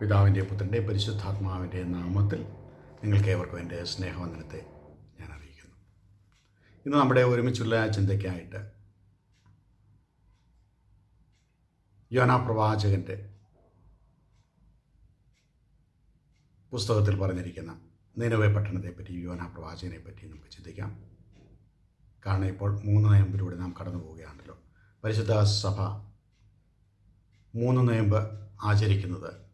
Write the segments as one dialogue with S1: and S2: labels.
S1: പിതാവിന്റെ പുത്രന്റെ പരിശുദ്ധാത്മാവിന്റെ നാമത്തിൽ നിങ്ങൾക്കേവർക്കും എന്റെ സ്നേഹവന്ദനത്തെ ഞാൻ അറിയിക്കുന്നു. ഇന്ന് നമ്മുടെ ഒരുമിച്ചുള്ള ചിന്തയ്ക്കായിട്ട് യോനാ പ്രവാചകന്റെ പുസ്തകത്തിൽ പറഞ്ഞിരിക്കുന്ന നിലവെ പട്ടണത്തെപ്പറ്റി യോനാ പ്രവാചകനെ പറ്റി നമുക്ക് ചിന്തിക്കാം. കാരണം ഇപ്പോൾ മൂന്ന് നയമ്പിലൂടെ നാം കടന്നു പോവുകയാണല്ലോ. പരിശുദ്ധ സഭ മൂന്ന് നയമ്പ് ആചരിക്കുന്നത്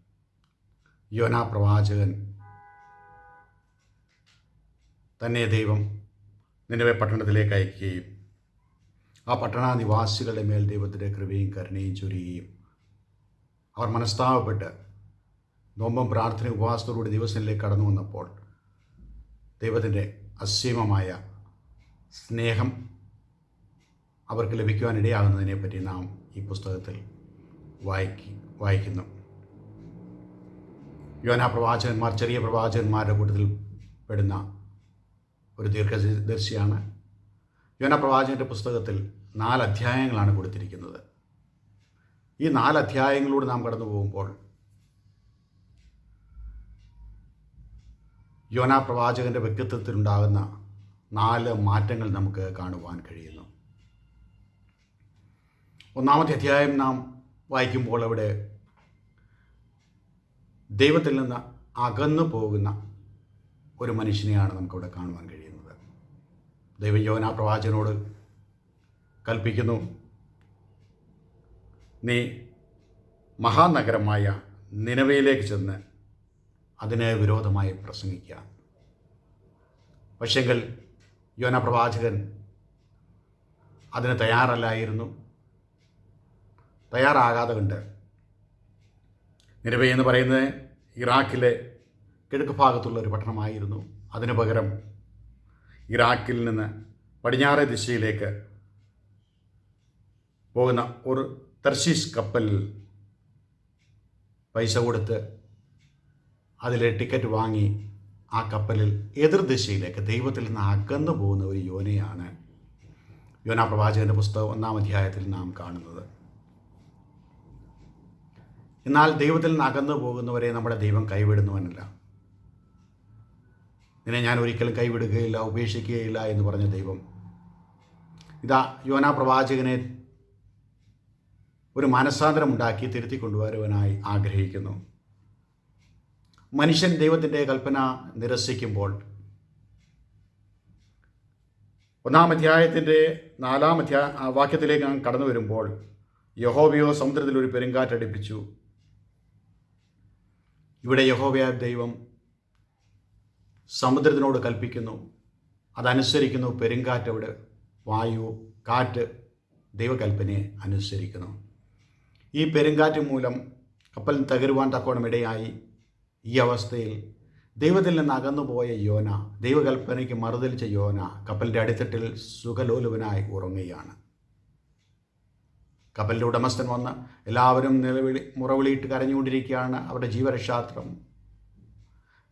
S1: യോനാ പ്രവാചകൻ. തന്നെ ദൈവം നിലവെ പട്ടണത്തിലേക്ക് അയക്കുകയും ആ പട്ടണനിവാസികളുടെ മേൽ ദൈവത്തിന്റെ കൃപയും കരുണയും ചൊരിയുകയും അവർ മനസ്താവപ്പെട്ട് നോമ്പും പ്രാർത്ഥന ഉപവാസത്തോടുകൂടി ദിവസത്തിലേക്ക് കടന്നു വന്നപ്പോൾ ദൈവത്തിന്റെ അസീമമായ സ്നേഹം അവർക്ക് ലഭിക്കുവാനിടയാകുന്നതിനെപ്പറ്റി നാം ഈ പുസ്തകത്തിൽ വായിക്കി വായിക്കുന്നു. യോനാ പ്രവാചകന്മാർ ചെറിയ പ്രവാചകന്മാരുടെ കൂട്ടത്തിൽ പെടുന്ന ഒരു ദീർഘദർശിയാണ്. യോനാ പ്രവാചകന്റെ പുസ്തകത്തിൽ നാല് അധ്യായങ്ങളാണ് കൊടുത്തിരിക്കുന്നത്. ഈ നാല് അധ്യായങ്ങളിലൂടെ നാം കടന്നു പോകുമ്പോൾ യോനാ പ്രവാചകന്റെ വ്യക്തിത്വത്തിലുണ്ടാകുന്ന നാല് മാറ്റങ്ങൾ നമുക്ക് കാണുവാൻ കഴിയുന്നു. ഒന്നാമത്തെ അധ്യായം നാം വായിക്കുമ്പോൾ അവിടെ ദൈവത്തിൽ നിന്ന് അകന്നു പോകുന്ന ഒരു മനുഷ്യനെയാണ് നമുക്കവിടെ കാണുവാൻ കഴിയുന്നത്. ദൈവം യോനാ പ്രവാചകനോട് കൽപ്പിക്കുന്നു നീ മഹാനഗരമായ നിലവയിലേക്ക് ചെന്ന് അതിനെ വിരോധമായി പ്രസംഗിക്കുക പക്ഷെങ്കിൽ യോന പ്രവാചകൻ അതിന് തയ്യാറല്ലായിരുന്നു. തയ്യാറാകാതെ കണ്ട് നിലവേ എന്ന് പറയുന്നത് ഇറാഖിലെ കിഴക്ക് ഭാഗത്തുള്ള ഒരു പട്ടണമായിരുന്നു. അതിനു പകരം ഇറാഖിൽ നിന്ന് പടിഞ്ഞാറേ ദിശയിലേക്ക് പോകുന്ന ഒരു തർശീസ് കപ്പലിൽ പൈസ കൊടുത്ത് അതിലെ ടിക്കറ്റ് വാങ്ങി ആ കപ്പലിൽ എതിർദിശയിലേക്ക് ദൈവത്തിൽ നിന്ന് അകന്നു പോകുന്ന ഒരു യോനയാണ് യോനാ പ്രവാചകന്റെ പുസ്തകം ഒന്നാം അധ്യായത്തിൽ നാം കാണുന്നത്. എന്നാൽ ദൈവത്തിൽ നിന്ന് അകന്നു പോകുന്നവരെ നമ്മുടെ ദൈവം കൈവിടുന്നവനല്ല. നിന്നെ ഞാൻ ഒരിക്കലും കൈവിടുകയില്ല ഉപേക്ഷിക്കുകയില്ല എന്ന് പറഞ്ഞ ദൈവം. ഇതാ യോനാ പ്രവാചകനെ ഒരു മനസ്സാന്തരം ഉണ്ടാക്കി തിരുത്തി കൊണ്ടുവരുവാനായി ആഗ്രഹിക്കുന്നു. മനുഷ്യൻ ദൈവത്തിന്റെ കൽപ്പന നിരസിക്കുമ്പോൾ ഒന്നാം അധ്യായത്തിന്റെ നാലാം അധ്യായ വാക്യത്തിലേക്ക് കടന്നു വരുമ്പോൾ യഹോബിയോ സമുദ്രത്തിൽ ഒരു പെരുങ്കാറ്റടിപ്പിച്ചു. ഇവിടെ യഹോവയായ ദൈവം സമുദ്രത്തിനോട് കൽപ്പിക്കുന്നു. അതനുസരിക്കുന്നു. പെരുങ്കാറ്റ് അവിടെ വായു കാറ്റ് ദൈവകൽപ്പനയെ അനുസരിക്കുന്നു. ഈ പെരുങ്കാറ്റ് മൂലം കപ്പൽ തകരുവാൻ തക്കോണം ഇടയായി ഈ അവസ്ഥയിൽ ദൈവത്തിൽ നിന്ന് അകന്നുപോയ യോന ദൈവകൽപ്പനയ്ക്ക് മറുതലിച്ച യോന കപ്പലിന്റെ അടിത്തട്ടിൽ സുഖലോലുപനായി ഉറങ്ങുകയാണ്. കപ്പലിന്റെ ഉടമസ്ഥൻ വന്ന് എല്ലാവരും നിലവിളി മുറവിളിയിട്ട് കരഞ്ഞുകൊണ്ടിരിക്കുകയാണ് അവരുടെ ജീവരക്ഷാത്രം.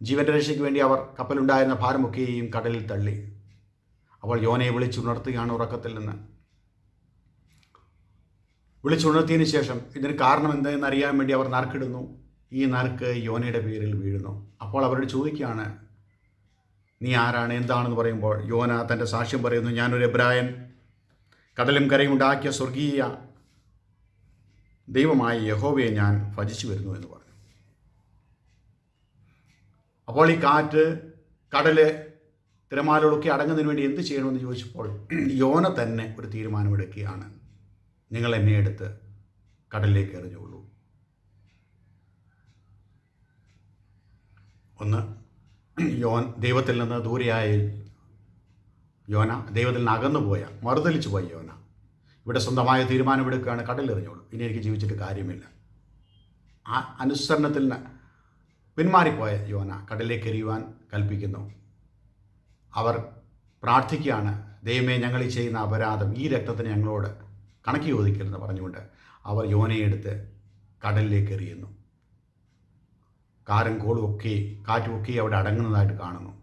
S1: ജീവന്റെ രക്ഷയ്ക്ക് വേണ്ടി അവർ കപ്പലുണ്ടായിരുന്ന ഭാരമൊക്കെയും കടലിൽ തള്ളി. അവൾ യോനയെ വിളിച്ചുണർത്തുകയാണ് ഉറക്കത്തിൽ നിന്ന്. വിളിച്ചുണർത്തിയതിന് ശേഷം ഇതിന് കാരണം എന്തെന്ന് അറിയാൻ വേണ്ടി അവർ നറുക്കിടുന്നു. ഈ നറുക്ക് യോനയുടെ പേരിൽ വീഴുന്നു. അപ്പോൾ അവരോട് ചോദിക്കുകയാണ് നീ ആരാണ്? എന്താണെന്ന് പറയുമ്പോൾ യോന തന്റെ സാക്ഷ്യം പറയുന്നു. ഞാനൊരു എബ്രായൻ. കടലും കരയും ഉണ്ടാക്കിയ സ്വർഗീയ ദൈവമായ യഹോവയെ ഞാൻ ഭജിച്ചു വരുന്നു എന്ന് പറഞ്ഞു. അപ്പോൾ ഈ കാറ്റ് കടൽ തിരമാലകളൊക്കെ അടങ്ങുന്നതിന് വേണ്ടി എന്ത് ചെയ്യണമെന്ന് ചോദിച്ചപ്പോൾ യോന തന്നെ ഒരു തീരുമാനമെടുക്കുകയാണ്. നിങ്ങൾ എന്നെ എടുത്ത് കടലിലേക്ക് എറിഞ്ഞുകൊള്ളൂ. ഒന്ന് യോൻ ദൈവത്തിൽ നിന്ന് ദൂരെയായ യോന ദൈവത്തിൽ നിന്ന് അകന്നു പോയ മറുതലിച്ചു പോയ യോന. ഇവിടെ സ്വന്തമായ തീരുമാനമെടുക്കുകയാണ് കടലെറിഞ്ഞോളൂ ഇനി എനിക്ക് ജീവിച്ചിട്ട് കാര്യമില്ല. ആ അനുസരണത്തിൽ പിന്മാറിപ്പോയ യോന കടലിലേക്ക് എറിയുവാൻ കൽപ്പിക്കുന്നു. അവർ പ്രാർത്ഥിക്കുകയാണ് ദൈവമേ ഞങ്ങൾ ഈ ചെയ്യുന്ന അപരാധം ഈ രക്തത്തിന് ഞങ്ങളോട് കണക്ക് ചോദിക്കരുതെന്ന് പറഞ്ഞുകൊണ്ട് അവർ യോനയെടുത്ത് കടലിലേക്ക് എറിയുന്നു. കാരം കോളും ഒക്കെ കാറ്റും അവിടെ അടങ്ങുന്നതായിട്ട് കാണുന്നു.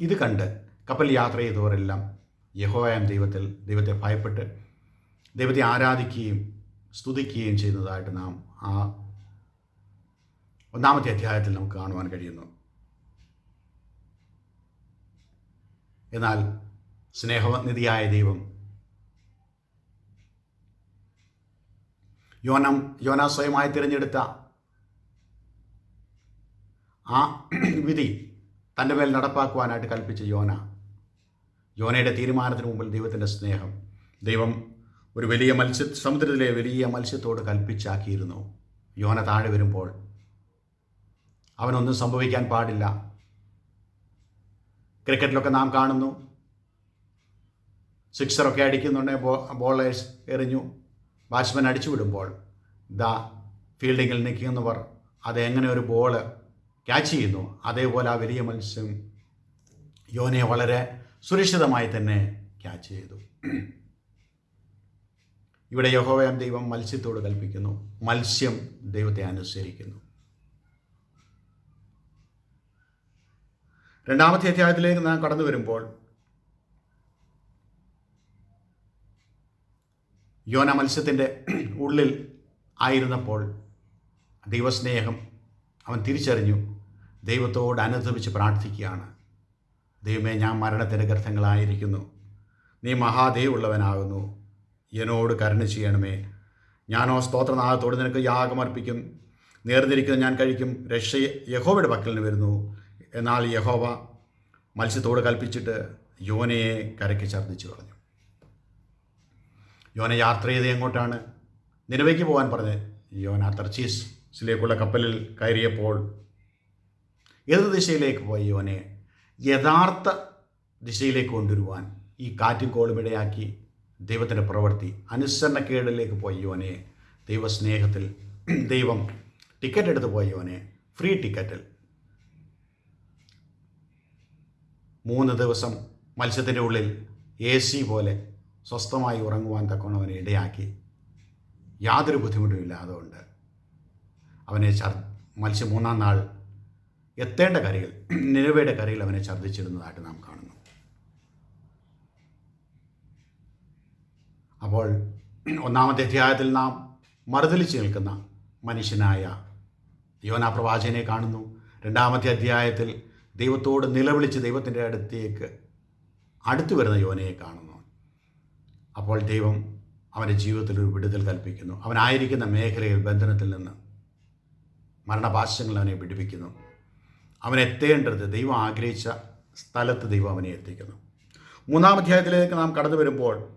S1: ഇത് കണ്ട് കപ്പൽ യാത്ര ചെയ്തവരെല്ലാം യഹോയാം ദൈവത്തിൽ ദൈവത്തെ ഭയപ്പെട്ട് ദൈവത്തെ ആരാധിക്കുകയും സ്തുതിക്കുകയും ചെയ്യുന്നതായിട്ട് നാം ആ ഒന്നാമത്തെ അധ്യായത്തിൽ നമുക്ക് കാണുവാൻ കഴിയുന്നു. എന്നാൽ സ്നേഹനിധിയായ ദൈവം യോനം യോന സ്വയമായി തിരഞ്ഞെടുത്ത ആ വിധി തന്റെ മേൽ നടപ്പാക്കുവാനായിട്ട് കൽപ്പിച്ച യോന യോനയുടെ തീരുമാനത്തിന് മുമ്പിൽ ദൈവത്തിന്റെ സ്നേഹം. ദൈവം ഒരു വലിയ മത്സ്യ സമുദ്രത്തിലെ വലിയ മത്സ്യത്തോട് കൽപ്പിച്ചാക്കിയിരുന്നു. യോന താഴെ വരുമ്പോൾ അവനൊന്നും സംഭവിക്കാൻ പാടില്ല. ക്രിക്കറ്റിലൊക്കെ നാം കാണുന്നു. സിക്സറൊക്കെ അടിക്കുന്നുണ്ടെങ്കിൽ ബോ ബോളേഴ്സ് എറിഞ്ഞു. ബാറ്റ്സ്മാൻ അടിച്ചു വിടുമ്പോൾ ദാ ഫീൽഡിങ്ങിൽ നിൽക്കുന്നവർ അതെങ്ങനെ ഒരു ബോൾ ക്യാച്ച് ചെയ്യുന്നു? അതേപോലെ ആ വലിയ മത്സ്യം യോനയെ വളരെ സുരക്ഷിതമായി തന്നെ ക്യാച്ച് ചെയ്തു. ഇവിടെ യഹോവയം ദൈവം മത്സ്യത്തോട് കൽപ്പിക്കുന്നു. മത്സ്യം ദൈവത്തെ അനുസരിക്കുന്നു. രണ്ടാമത്തെ അധ്യായത്തിലേക്ക് നാം കടന്നു വരുമ്പോൾ യോന മത്സ്യത്തിന്റെ ഉള്ളിൽ ആയിരുന്നപ്പോൾ ദൈവസ്നേഹം അവൻ തിരിച്ചറിഞ്ഞു. ദൈവത്തോട് അനുദമിച്ച് പ്രാർത്ഥിക്കുകയാണ്. ദൈവമേ ഞാൻ മരണത്തിന്റെ ഗർഭങ്ങളായിരിക്കുന്നു നീ മഹാദേവുള്ളവനാകുന്നു എന്നോട് കരുണ ചെയ്യണമേ. ഞാനോ സ്തോത്രനാഥത്തോട് നിനക്ക് യാഗമർപ്പിക്കും നേർന്നിരിക്കുന്ന ഞാൻ കഴിക്കും. രക്ഷ യഹോവയുടെ പക്കലിന് വരുന്നു. എന്നാൽ യഹോവ മത്സ്യത്തോട് കൽപ്പിച്ചിട്ട് യോനയെ കരയ്ക്ക് ഛർദ്ദിച്ചു കളഞ്ഞു. യോന യാത്ര ചെയ്ത് എങ്ങോട്ടാണ്? നിലവയ്ക്ക് പോകാൻ പറഞ്ഞ് യോന തർച്ചീസിലേക്കുള്ള കപ്പലിൽ കയറിയപ്പോൾ ഏത് ദിശയിലേക്ക് പോയി യോനെ യഥാർത്ഥ ദിശയിലേക്ക് കൊണ്ടുവരുവാൻ ഈ കാറ്റും കോളും ഇടയാക്കി ദൈവത്തിന്റെ പ്രവൃത്തി അനുസരണക്കേടിലേക്ക് പോയവനെ ദൈവസ്നേഹത്തിൽ ദൈവം ടിക്കറ്റ് എടുത്ത് പോയവനെ ഫ്രീ ടിക്കറ്റിൽ. മൂന്ന് ദിവസം മത്സ്യത്തിന്റെ ഉള്ളിൽ എ സി പോലെ സ്വസ്ഥമായി ഉറങ്ങുവാൻ തക്കവനെ ഇടയാക്കി. യാതൊരു ബുദ്ധിമുട്ടും ഇല്ലാതെ അവനെ മത്സ്യം മൂന്നാം നാൾ എത്തേണ്ട കരയിൽ നിലവയുടെ കരയിൽ അവനെ ഛർദ്ദിച്ചിരുന്നതായിട്ട് നാം കാണുന്നു. അപ്പോൾ ഒന്നാമത്തെ അധ്യായത്തിൽ നാം മറുതലിച്ച് നിൽക്കുന്ന മനുഷ്യനായ യോനാ പ്രവാചകനെ കാണുന്നു. രണ്ടാമത്തെ അധ്യായത്തിൽ ദൈവത്തോട് നിലവിളിച്ച് ദൈവത്തിന്റെ അടുത്തേക്ക് അടുത്തു വരുന്ന യോനയെ കാണുന്നു. അപ്പോൾ ദൈവം അവന്റെ ജീവിതത്തിൽ ഒരു വിടുതൽ കൽപ്പിക്കുന്നു. അവനായിരിക്കുന്ന മേഖലയിൽ ബന്ധനത്തിൽ നിന്ന് മരണപാശങ്ങൾ അവനെ പിടിപ്പിക്കുന്നു അവൻ എത്തേണ്ടത് ദൈവം ആഗ്രഹിച്ച സ്ഥലത്ത് ദൈവം അവനെ എത്തിക്കുന്നു. മൂന്നാം അധ്യായത്തിലേക്ക് നാം കടന്നു വരുമ്പോൾ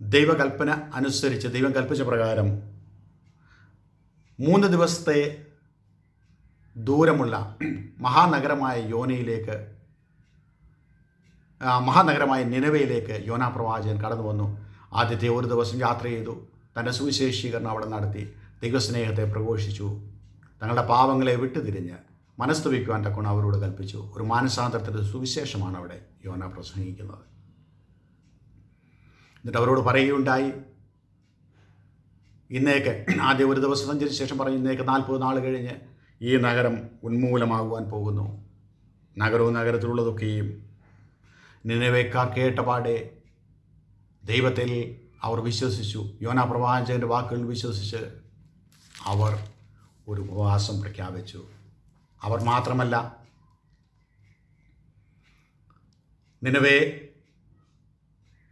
S1: ദൈവകൽപ്പന അനുസരിച്ച് ദൈവം കൽപ്പിച്ച പ്രകാരം മൂന്ന് ദിവസത്തെ ദൂരമുള്ള മഹാനഗരമായ യോനയിലേക്ക് മഹാനഗരമായ നിലവയിലേക്ക് യോനാ പ്രവാചകൻ കടന്നു വന്നു. ആദ്യത്തെ ഒരു ദിവസം യാത്ര ചെയ്തു. തന്റെ സുവിശേഷീകരണം അവിടെ നടത്തി. ദൈവസ്നേഹത്തെ പ്രഘോഷിച്ചു. തങ്ങളുടെ പാവങ്ങളെ വിട്ടുതിരിഞ്ഞ് മനസ്തുവിക്കുവാൻ തക്കോണം അവരോട് കൽപ്പിച്ചു. ഒരു മാനസാന്തരത്തിന്റെ സുവിശേഷമാണ് അവിടെ യോന പ്രസംഗിക്കുന്നത്. എന്നിട്ട് അവരോട് പറയുകയുണ്ടായി. ഇന്നേക്ക് ആദ്യം ഒരു ദിവസം സഞ്ചരിച്ച ശേഷം പറഞ്ഞു ഇന്നേക്ക് നാൽപ്പത് നാൾ കഴിഞ്ഞ് ഈ നഗരം ഉന്മൂലമാകുവാൻ പോകുന്നു. നഗരവും നഗരത്തിലുള്ളതൊക്കെയും നിലവേക്കാർ കേട്ടപാടെ ദൈവത്തിൽ അവർ വിശ്വസിച്ചു. യോനാ പ്രവാചകന്റെ വാക്കുകൾ വിശ്വസിച്ച് അവർ ഒരു ഉപവാസം പ്രഖ്യാപിച്ചു. അവർ മാത്രമല്ല നിലവേ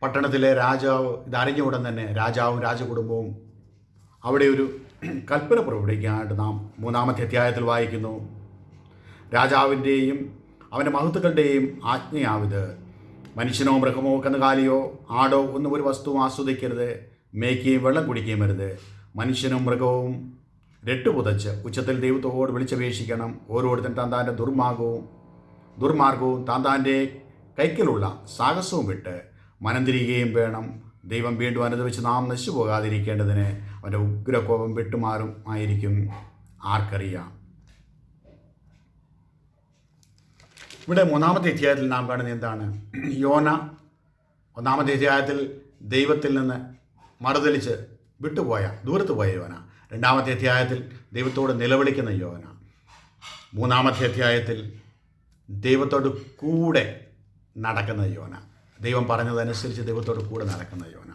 S1: പട്ടണത്തിലെ രാജാവ് ഇതറിഞ്ഞ ഉടൻ തന്നെ രാജാവും രാജകുടുംബവും അവിടെ ഒരു കൽപ്പന പുറപ്പെടുവിക്കാനായിട്ട് നാം മൂന്നാമത്തെ അധ്യായത്തിൽ വായിക്കുന്നു. രാജാവിന്റെയും അവന്റെ മഹത്തുക്കളുടെയും ആജ്ഞയാവിത്. മനുഷ്യനോ മൃഗമോ കന്നുകാലിയോ ആടോ ഒന്നും ഒരു വസ്തുവും ആസ്വദിക്കരുത്. മേക്കുകയും വെള്ളം കുടിക്കുകയും വരുത് മനുഷ്യനും മൃഗവും രട്ടുപുതച്ച് ഉച്ചത്തിൽ ദൈവത്തോട് വിളിച്ചപേക്ഷിക്കണം. ഓരോരുത്തൻ താൻ ദുർമാർഗവും ദുർമാർഗവും താൻ താന്റെ കൈക്കലുള്ള സാഹസവും വിട്ട് മനം തിരികുകയും വേണം. ദൈവം വീണ്ടും അനുഭവിച്ച് നാം നശിച്ചു പോകാതിരിക്കേണ്ടതിന് അവന്റെ ഉഗ്രകോപം വിട്ടുമാറും ആയിരിക്കും. ആർക്കറിയാം. ഇവിടെ മൂന്നാമത്തെ അധ്യായത്തിൽ നാം കാണുന്നത് എന്താണ്? യോന ഒന്നാമത്തെ അധ്യായത്തിൽ ദൈവത്തിൽ നിന്ന് മറുതലിച്ച് വിട്ടുപോയ ദൂരത്ത് പോയ യോന. രണ്ടാമത്തെ അധ്യായത്തിൽ ദൈവത്തോട് നിലവിളിക്കുന്ന യോന മൂന്നാമത്തെ അധ്യായത്തിൽ ദൈവത്തോട് കൂടെ നടക്കുന്ന യോന ദൈവം പറഞ്ഞതനുസരിച്ച് ദൈവത്തോട് കൂടെ നടക്കുന്ന യോന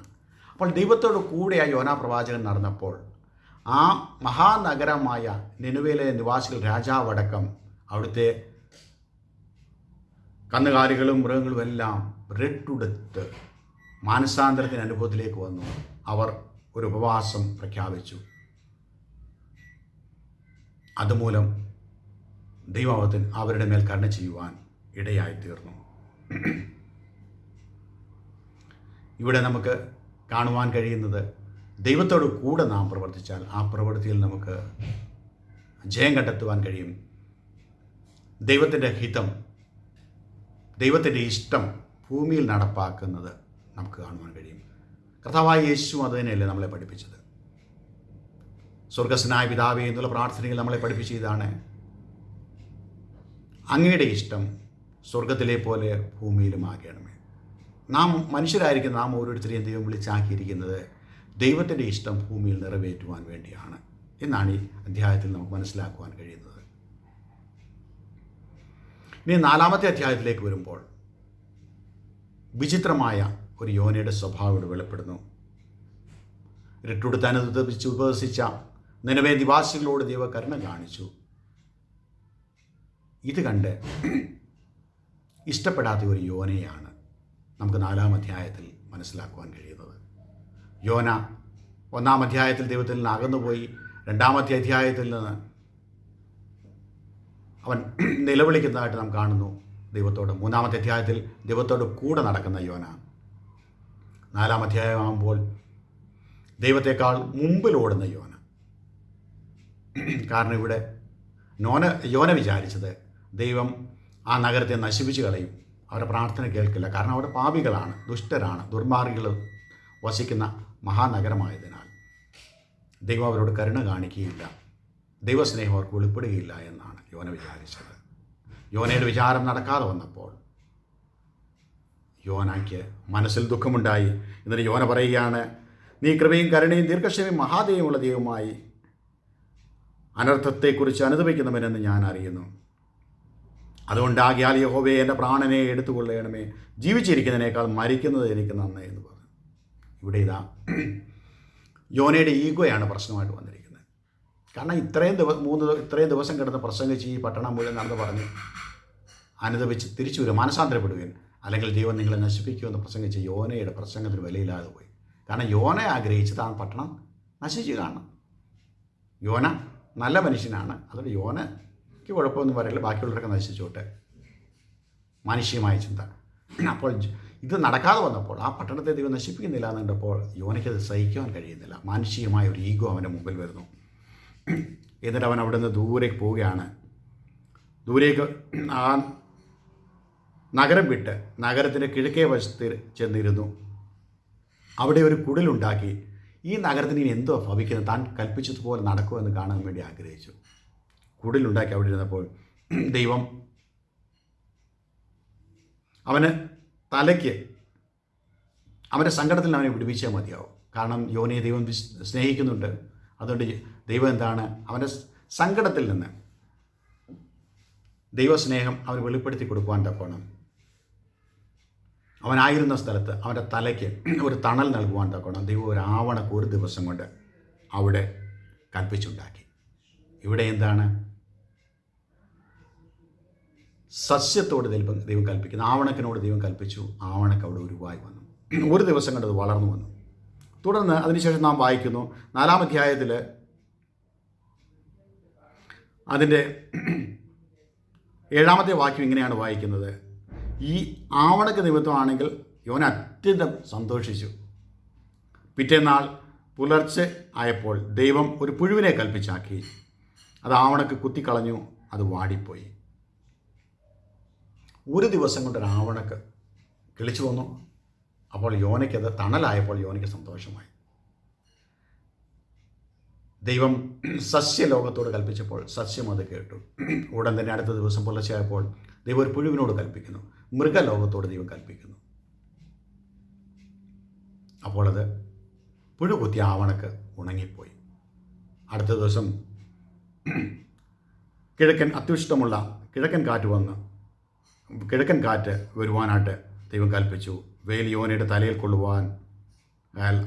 S1: അപ്പോൾ ദൈവത്തോട് കൂടെ ആ യോന പ്രവാചകൻ നടന്നപ്പോൾ ആ മഹാനഗരമായ നിനുവയിലെ നിവാസികൾ രാജാവടക്കം അവിടുത്തെ കന്നുകാലികളും മൃഗങ്ങളും എല്ലാം റെട്ടുടുത്ത് മാനസാന്തരത്തിന് അനുഭവത്തിലേക്ക് വന്നു. അവർ ഒരു ഉപവാസം പ്രഖ്യാപിച്ചു. അതുമൂലം ദൈവത്തിന് അവരുടെ മേൽ കരുണ ചെയ്യുവാൻ ഇടയായി തീർന്നു. ഇവിടെ നമുക്ക് കാണുവാൻ കഴിയുന്നത് ദൈവത്തോട് കൂടെ നാം പ്രവർത്തിച്ചാൽ ആ പ്രവൃത്തിയിൽ നമുക്ക് ജയം കണ്ടെത്തുവാൻ കഴിയും. ദൈവത്തിന്റെ ഹിതം ദൈവത്തിന്റെ ഇഷ്ടം ഭൂമിയിൽ നടപ്പാക്കുന്നത് നമുക്ക് കാണുവാൻ കഴിയും. കർത്താവായ യേശു അത് തന്നെയല്ലേ നമ്മളെ പഠിപ്പിച്ചത്? സ്വർഗസ്നായ പിതാവേ എന്നുള്ള പ്രാർത്ഥനയിൽ നമ്മളെ പഠിപ്പിച്ച ഇതാണ്. അങ്ങയുടെ ഇഷ്ടം സ്വർഗത്തിലെ പോലെ ഭൂമിയിലും ആകണമേ. നാം മനുഷ്യരായിരിക്കുന്ന നാം ഓരോരുത്തരെയും ദൈവം വിളിച്ചാക്കിയിരിക്കുന്നത് ദൈവത്തിന്റെ ഇഷ്ടം ഭൂമിയിൽ നിറവേറ്റുവാൻ വേണ്ടിയാണ് എന്നാണ് ഈ അധ്യായത്തിൽ നമുക്ക് മനസ്സിലാക്കുവാൻ കഴിയുന്നത്. ഇനി നാലാമത്തെ അധ്യായത്തിലേക്ക് വരുമ്പോൾ വിചിത്രമായ ഒരു യോനയുടെ സ്വഭാവം ഇവിടെ വെളിപ്പെടുന്നു. രട്ടുടുത്താനുദ്ധിച്ച് ഉപവസിച്ച നിലവേ നിവാസികളോട് ദൈവകരുണ കാണിച്ചു. ഇത് കണ്ട് ഇഷ്ടപ്പെടാത്ത ഒരു യോനയാണ് നമുക്ക് നാലാം അധ്യായത്തിൽ മനസ്സിലാക്കുവാൻ കഴിയുന്നത്. യോന ഒന്നാം അധ്യായത്തിൽ ദൈവത്തിൽ നിന്ന് അകന്നുപോയി രണ്ടാമത്തെ അധ്യായത്തിൽ നിന്ന് അവൻ നിലവിളിക്കുന്നതായിട്ട് നാം കാണുന്നു ദൈവത്തോട്. മൂന്നാമത്തെ അധ്യായത്തിൽ ദൈവത്തോട് കൂടെ നടക്കുന്ന യോന. നാലാം അധ്യായമാകുമ്പോൾ ദൈവത്തെക്കാൾ മുമ്പിൽ ഓടുന്ന യോന. കാരണം ഇവിടെ നോന യോന വിചാരിച്ചത് ദൈവം ആ നഗരത്തെ നശിപ്പിച്ച് കളയും. അവരുടെ പ്രാർത്ഥന കേൾക്കില്ല. കാരണം അവിടെ പാപികളാണ് ദുഷ്ടരാണ് ദുർമാർഗികൾ വസിക്കുന്ന മഹാനഗരമായതിനാൽ. ദൈവം അവരോട് കരുണ കാണിക്കുകയില്ല. ദൈവസ്നേഹം അവർക്ക് വെളിപ്പെടുകയില്ല എന്നാണ് യോന വിചാരിച്ചത്. യോനയുടെ വിചാരം നടക്കാതെ വന്നപ്പോൾ യോനയ്ക്ക് മനസ്സിൽ ദുഃഖമുണ്ടായി. എന്നിട്ട് യോന പറയുകയാണ് നീ കൃപയും കരുണയും ദീർഘക്ഷമയും മഹാദേവമുള്ള ദൈവമായി അനർത്ഥത്തെക്കുറിച്ച് അനുദപിക്കുന്നവനെന്ന് ഞാൻ അറിയുന്നു. അതുകൊണ്ടാകിയാൽ യഹോവയെ എന്റെ പ്രാണനെ എടുത്തുകൊള്ളണമേ. ജീവിച്ചിരിക്കുന്നതിനേക്കാൾ മരിക്കുന്നത് എനിക്ക് നന്നേ എന്ന് പറഞ്ഞു. ഇവിടെ ഇതാ യോനയുടെ ഈഗോയാണ് പ്രശ്നമായിട്ട് വന്നിരിക്കുന്നത്. കാരണം ഇത്രയും ദിവസം മൂന്ന് ഇത്രയും ദിവസം കിടന്ന് പ്രസംഗിച്ച് ഈ പട്ടണം മുഴുവൻ നടന്ന് പറഞ്ഞ് അനുദപിച്ച് തിരിച്ചു വരും മാനസാന്തരപ്പെടുകയും അല്ലെങ്കിൽ ദൈവം നിങ്ങളെ നശിപ്പിക്കുമെന്ന് പ്രസംഗിച്ച് യോനയുടെ പ്രസംഗത്തിന് വിലയില്ലാതെ പോയി. കാരണം യോന ആഗ്രഹിച്ച് താൻ പട്ടണം നശിച്ചു കാണണം. യോന നല്ല മനുഷ്യനാണ്. അതുകൊണ്ട് യോനയ്ക്ക് കുഴപ്പമൊന്നും പറയില്ല. ബാക്കിയുള്ളവരൊക്കെ നശിച്ചോട്ടെ. മാനുഷികമായ ചിന്ത. അപ്പോൾ ഇത് നടക്കാതെ വന്നപ്പോൾ ആ പട്ടണത്തെ ദൈവം നശിപ്പിക്കുന്നില്ല എന്ന് കണ്ടപ്പോൾ യോനയ്ക്ക് അത് സഹിക്കുവാൻ കഴിയുന്നില്ല. മാനുഷികമായ ഒരു ഈഗോ അവന്റെ മുമ്പിൽ വരുന്നു. എന്നിട്ട് അവൻ അവിടെ നിന്ന് ദൂരേക്ക് പോവുകയാണ്. ദൂരേക്ക് ആ നഗരം വിട്ട് നഗരത്തിന്റെ കിഴക്കേ വശത്ത് ചെന്നിരുന്നു. അവിടെ ഒരു കുടിലുണ്ടാക്കി ഈ നഗരത്തിന് ഇനി എന്തോ ഭവിക്കുന്നത്? താൻ കൽപ്പിച്ചതുപോലെ നടക്കുമെന്ന് കാണാൻ വേണ്ടി ആഗ്രഹിച്ചു. കുടിലുണ്ടാക്കി അവിടെ ഇരുന്നപ്പോൾ ദൈവം അവന് തലയ്ക്ക് അവന്റെ സങ്കടത്തിൽ അവനെ വിടുവിച്ചാൽ മതിയാവും. കാരണം യോനിയെ ദൈവം സ്നേഹിക്കുന്നുണ്ട്. അതുകൊണ്ട് ദൈവം എന്താണ്? അവന്റെ സങ്കടത്തിൽ നിന്ന് ദൈവസ്നേഹം അവന് വെളിപ്പെടുത്തി കൊടുക്കുവാൻ തക്കോണം അവനായിരുന്ന സ്ഥലത്ത് അവന്റെ തലയ്ക്ക് ഒരു തണൽ നൽകുവാൻ തക്കണം ദൈവം ഒരു ആവണക്ക് ഒരു ദിവസം കൊണ്ട് അവിടെ കൽപ്പിച്ചുണ്ടാക്കി. ഇവിടെ എന്താണ്? സസ്യത്തോട് ദൈവം ദൈവം കൽപ്പിക്കുന്നു. ആവണക്കിനോട് ദൈവം കൽപ്പിച്ചു. ആവണക്ക് അവിടെ ഉരുവായി വന്നു. ഒരു ദിവസം കൊണ്ട് അത് വളർന്നു വന്നു. തുടർന്ന് അതിനുശേഷം നാം വായിക്കുന്നു നാലാം അധ്യായത്തിൽ അതിന്റെ ഏഴാമത്തെ വാക്യം ഇങ്ങനെയാണ് വായിക്കുന്നത്. ഈ ആവണക്ക് നിമിത്തമാണെങ്കിൽ യോന അത്യന്തം സന്തോഷിച്ചു. പിറ്റേന്നാൾ പുലർച്ചെ ആയപ്പോൾ ദൈവം ഒരു പുഴുവിനെ കൽപ്പിച്ചാക്കി. അത് ആവണക്ക് കുത്തിക്കളഞ്ഞു അത് വാടിപ്പോയി. ഒരു ദിവസം കൊണ്ട് ഒരു ആവണക്ക് കിളിച്ചു വന്നു. അപ്പോൾ യോനയ്ക്കത് തണലായപ്പോൾ യോനയ്ക്ക് സന്തോഷമായി. ദൈവം സസ്യലോകത്തോട് കൽപ്പിച്ചപ്പോൾ സസ്യം അത് കേട്ടു. ഉടൻ തന്നെ അടുത്ത ദിവസം പുലർച്ചയായപ്പോൾ ദൈവം ഒരു പുഴുവിനോട് കൽപ്പിക്കുന്നു. മൃഗലോകത്തോട് ദൈവം കൽപ്പിക്കുന്നു. അപ്പോൾ അത് പുഴു കുത്തിയ ആവണക്ക് ഉണങ്ങിപ്പോയി. അടുത്ത ദിവസം കിഴക്കൻ അത്യുഷ്ടമുള്ള കിഴക്കൻ കാറ്റ് വന്ന് കിഴക്കൻ കാറ്റ് വരുവാനായിട്ട് ദൈവം കൽപ്പിച്ചു. വേൽ യോനയുടെ തലയിൽ കൊള്ളുവാൻ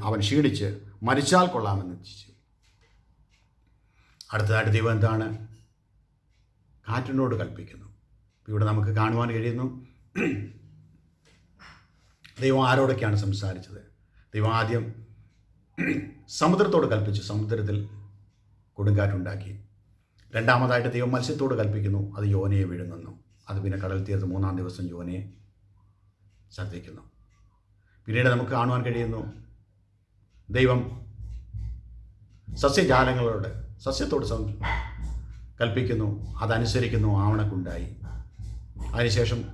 S1: അവൻ ക്ഷീണിച്ച് മരിച്ചാൽ കൊള്ളാമെന്ന് ചിന്തിച്ചു അടുത്തതായിട്ട് ദൈവം എന്താണ്? കാറ്റിനോട് കൽപ്പിക്കുന്നു. ഇവിടെ നമുക്ക് കാണുവാൻ കഴിയുന്നു. ദൈവം ആരോടൊക്കെയാണ് സംസാരിച്ചത്? ദൈവം ആദ്യം സമുദ്രത്തോട് കൽപ്പിച്ചു. സമുദ്രത്തിൽ കൊടുങ്കാറ്റുണ്ടാക്കി രണ്ടാമതായിട്ട് ദൈവം മത്സ്യത്തോട് കൽപ്പിക്കുന്നു. അത് യോനയെ വിഴുങ്ങുന്നു. അത് പിന്നെ കടൽ തീർത്ത് മൂന്നാം ദിവസം യോനയെ ഛർദ്ദിക്കുന്നു പിന്നീട് നമുക്ക് കാണുവാൻ കഴിയുന്നു ദൈവം സസ്യജാലങ്ങളോട് സസ്യത്തോട് കൽപ്പിക്കുന്നു. അതനുസരിക്കുന്നു. ആവണക്കുണ്ടായി. അതിനുശേഷം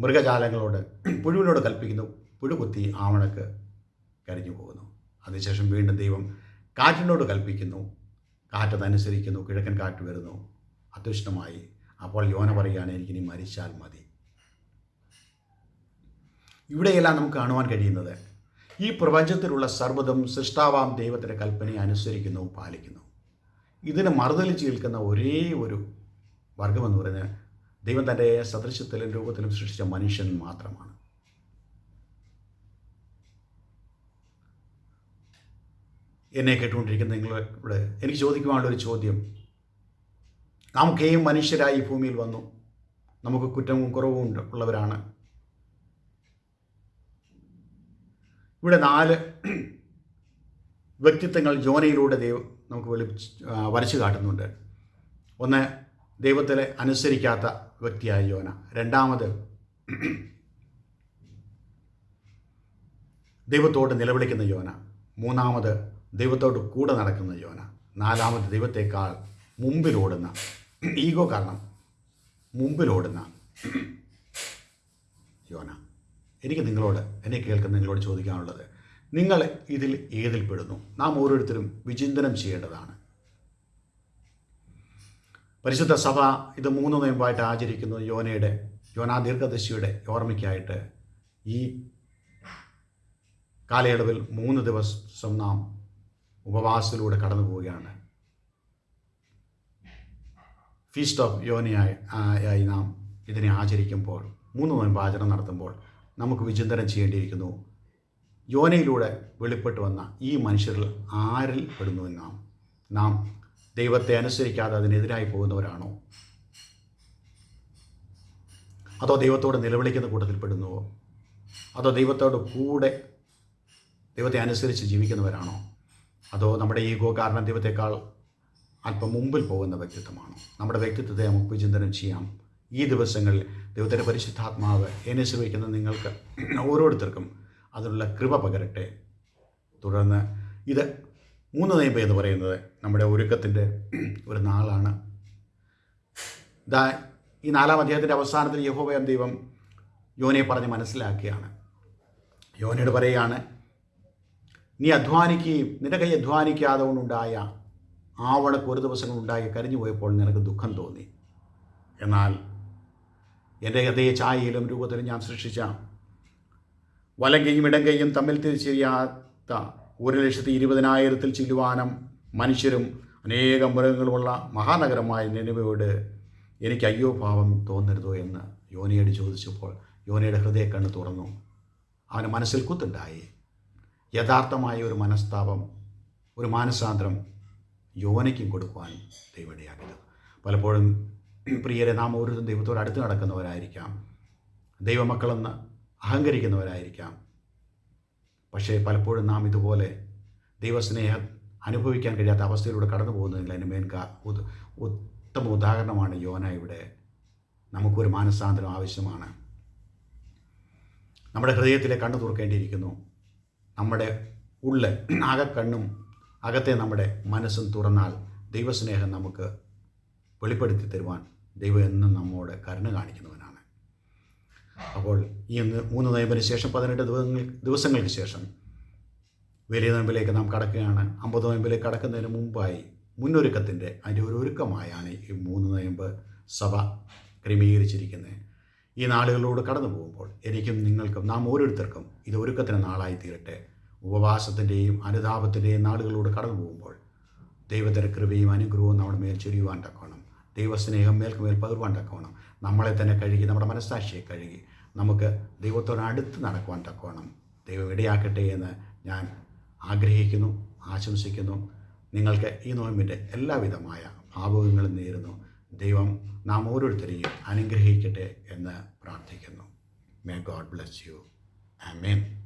S1: മൃഗജാലങ്ങളോട് പുഴുവിനോട് കൽപ്പിക്കുന്നു. പുഴു കുത്തി ആവണക്ക് കരിഞ്ഞു പോകുന്നു. അതിനുശേഷം വീണ്ടും ദൈവം കാറ്റിനോട് കൽപ്പിക്കുന്നു. കാറ്റതനുസരിക്കുന്നു. കിഴക്കൻ കാറ്റ് വരുന്നു. അത്യുഷ്ണമായി. അപ്പോൾ യോന പറയുകയാണ് എനിക്കിനി മരിച്ചാൽ മതി. ഇവിടെയെല്ലാം നമുക്ക് കാണുവാൻ കഴിയുന്നത് ഈ പ്രപഞ്ചത്തിലുള്ള സർവതും സൃഷ്ടാവാം ദൈവത്തിന്റെ കൽപ്പനയെ അനുസരിക്കുന്നു പാലിക്കുന്നു. ഇതിന് മറുതലിച്ച് നിൽക്കുന്ന ഒരേ ഒരു വർഗമെന്ന് പറയുന്നത് ദൈവം തന്റെ സദൃശ്യത്തിലും രൂപത്തിലും സൃഷ്ടിച്ച മനുഷ്യൻ മാത്രമാണ്. എന്നെ കേട്ടുകൊണ്ടിരിക്കുന്ന നിങ്ങളുടെ എനിക്ക് ചോദിക്കുവാനുള്ള ഒരു ചോദ്യം. നമുക്കേയും മനുഷ്യരായി ഭൂമിയിൽ വന്നു. നമുക്ക് കുറ്റവും കുറവും ഉള്ളവരാണ്. ഇവിടെ നാല് വ്യക്തിത്വങ്ങൾ ജോനയിലൂടെ ദൈവം നമുക്ക് വെളി വരച്ചു കാട്ടുന്നുണ്ട്. ഒന്ന് ദൈവത്തിലെ അനുസരിക്കാത്ത വ്യക്തിയായ യോന. രണ്ടാമത് ദൈവത്തോട് നിലവിളിക്കുന്ന യോന. മൂന്നാമത് ദൈവത്തോട് കൂടെ നടക്കുന്ന യോന. നാലാമത് ദൈവത്തെക്കാൾ മുമ്പിലോടുന്ന ഈഗോ കാരണം മുമ്പിലോടുന്ന യോന. എനിക്ക് നിങ്ങളോട് എന്നെ കേൾക്കുന്ന നിങ്ങളോട് ചോദിക്കാനുള്ളത് നിങ്ങൾ ഇതിൽ ഏതിൽ പെടുന്നു നാം ഓരോരുത്തരും വിചിന്തനം ചെയ്യേണ്ടതാണ്. പരിശുദ്ധ സഭ ഇത് മൂന്ന് നോയമ്പായിട്ട് ആചരിക്കുന്നു യോനയുടെ യോനാ ദീർഘദശിയുടെ ഓർമ്മയ്ക്കായിട്ട്. ഈ കാലയളവിൽ മൂന്ന് ദിവസം നാം ഉപവാസത്തിലൂടെ കടന്നു പോവുകയാണ്. ഫീസ്റ്റ് ഓഫ് യോനയായി ആയി നാം ഇതിനെ ആചരിക്കുമ്പോൾ മൂന്ന് നോയമ്പ് ആചരണം നടത്തുമ്പോൾ നമുക്ക് വിചിന്തനം ചെയ്യേണ്ടിയിരിക്കുന്നു. യോനയിലൂടെ വെളിപ്പെട്ട് വന്ന ഈ മനുഷ്യരിൽ ആരിൽ പെടുന്നു നാം നാം ദൈവത്തെ അനുസരിക്കാതെ അതിനെതിരായി പോകുന്നവരാണോ? അതോ ദൈവത്തോട് നിലവിളിക്കുന്ന കൂട്ടത്തിൽ പെടുന്നുവോ? അതോ ദൈവത്തോട് കൂടെ ദൈവത്തെ അനുസരിച്ച് ജീവിക്കുന്നവരാണോ? അതോ നമ്മുടെ ഈഗോ കാരണം ദൈവത്തെക്കാൾ അല്പം മുമ്പിൽ പോകുന്ന വ്യക്തിത്വമാണോ? നമ്മുടെ വ്യക്തിത്വത്തെ നമുക്ക് വിചിന്തനം ചെയ്യാം. ഈ ദിവസങ്ങളിൽ ദൈവത്തിന്റെ പരിശുദ്ധാത്മാവ് എന്നെ ശ്രമിക്കുന്ന നിങ്ങൾക്ക് ഓരോരുത്തർക്കും അതിനുള്ള കൃപ പകരട്ടെ. തുടർന്ന് ഇത് മൂന്ന് നയമ്പ് എന്ന് പറയുന്നത് നമ്മുടെ ഒരുക്കത്തിന്റെ ഒരു നാളാണ്. ഇതാ ഈ നാലാം അധ്യായത്തിന്റെ അവസാനത്തിൽ യഹോബയം ദൈവം യോനയെ പറഞ്ഞ് മനസ്സിലാക്കിയാണ്. യോനയോട് പറയുകയാണ് നീ അധ്വാനിക്കുകയും നിന്റെ കൈ അധ്വാനിക്കാതെ കൊണ്ടുണ്ടായ ആവണക്ക് ഒരു ദിവസം ഉണ്ടായി കരിഞ്ഞു പോയപ്പോൾ നിനക്ക് ദുഃഖം തോന്നി. എന്നാൽ എന്റെ അതേ ഛായയിലും രൂപത്തിലും ഞാൻ സൃഷ്ടിച്ച വലങ്കയും ഇടങ്കയും ഇടം കൈയും തമ്മിൽ തിരിച്ചറിയാത്ത ഒരു ലക്ഷത്തി ഇരുപതിനായിരത്തിൽ ചില്ലുവാനം മനുഷ്യരും അനേകം മൃഗങ്ങളുമുള്ള മഹാനഗരമായ നിലവയോട് എനിക്ക് അയ്യോ ഭാവം തോന്നരുതോ എന്ന് യോനയോട് ചോദിച്ചപ്പോൾ യോനയുടെ ഹൃദയക്കണ്ണ് തുറന്നു. അവന് മനസ്സിൽ കുത്തുണ്ടായി. യഥാർത്ഥമായ ഒരു മനസ്താപം ഒരു മാനസാന്തരം യോനയ്ക്കും കൊടുക്കുവാൻ ദൈവടിയാക്കിയത് പലപ്പോഴും പ്രിയരെ നാം ഓരോരുത്തരും ദൈവത്തോട് അടുത്ത് നടക്കുന്നവരായിരിക്കാം. ദൈവമക്കളെന്ന് അഹങ്കരിക്കുന്നവരായിരിക്കാം. പക്ഷേ പലപ്പോഴും നാം ഇതുപോലെ ദൈവസ്നേഹം അനുഭവിക്കാൻ കഴിയാത്ത അവസ്ഥയിലൂടെ കടന്നു പോകുന്നതിൽ അതിന് മേൻ ഉത്തമ ഉദാഹരണമാണ് യോന ഇവിടെ. നമുക്കൊരു മാനസാന്തരം ആവശ്യമാണ്. നമ്മുടെ ഹൃദയത്തിലെ കണ്ണു തുറക്കേണ്ടിയിരിക്കുന്നു. നമ്മുടെ ഉള്ളിൽ അകക്കണ്ണും അകത്തെ നമ്മുടെ മനസ്സും തുറന്നാൽ ദൈവസ്നേഹം നമുക്ക് വെളിപ്പെടുത്തി തരുവാൻ ദൈവം എന്നും നമ്മോട് കരുണ കാണിക്കുന്നവനാണ് അപ്പോൾ ഈ മൂന്ന് നോയമ്പിന് ശേഷം പതിനെട്ട് ദിവസങ്ങൾ ദിവസങ്ങൾക്ക് ശേഷം വലിയ നോയമ്പിലേക്ക് നാം കടക്കുകയാണ്. അമ്പത് നോയമ്പിലേക്ക് കടക്കുന്നതിന് മുമ്പായി മുന്നൊരുക്കത്തിന്റെ അതിന്റെ ഒരു ഒരുക്കമായാണ് ഈ മൂന്ന് നോയമ്പ് സഭ ക്രമീകരിച്ചിരിക്കുന്നത്. ഈ നാളുകളിലൂടെ കടന്നു പോകുമ്പോൾ എനിക്കും നിങ്ങൾക്കും നാം ഓരോരുത്തർക്കും ഇത് ഒരുക്കത്തിന് നാളായി തീരട്ടെ. ഉപവാസത്തിന്റെയും അനുതാപത്തിന്റെയും നാളുകളിലൂടെ കടന്നു പോകുമ്പോൾ ദൈവത്തിന്റെ കൃപയും അനുഗ്രഹവും നമ്മുടെ മേൽ ചൊരിയുവാൻ തക്കോണം ദൈവസ്നേഹം മേൽക്കുമേൽ പകർവാൻ തക്കോണം നമ്മളെ തന്നെ കഴുകി നമ്മുടെ മനസ്സാക്ഷിയെ കഴുകി നമുക്ക് ദൈവത്തോടടുത്ത് നടക്കുവാൻ തക്കവണ്ണം ദൈവം ഇടയാക്കട്ടെ എന്ന് ഞാൻ ആഗ്രഹിക്കുന്നു ആശംസിക്കുന്നു. നിങ്ങൾക്ക് ഈ നോയമ്പിന്റെ എല്ലാവിധമായ ഭാവകങ്ങളും നേരുന്നു. ദൈവം നാം ഓരോരുത്തരെയും അനുഗ്രഹിക്കട്ടെ എന്ന് പ്രാർത്ഥിക്കുന്നു. May God bless you amen